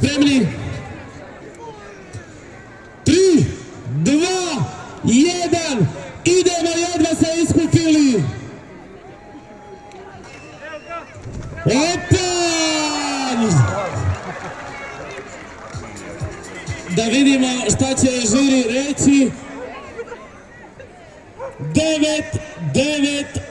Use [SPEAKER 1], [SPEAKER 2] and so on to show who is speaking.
[SPEAKER 1] spremni? Tri, dva, jedan, idemo jedva se iskupili. Opan! Da vidimo šta će žiri reći. Devet, devet,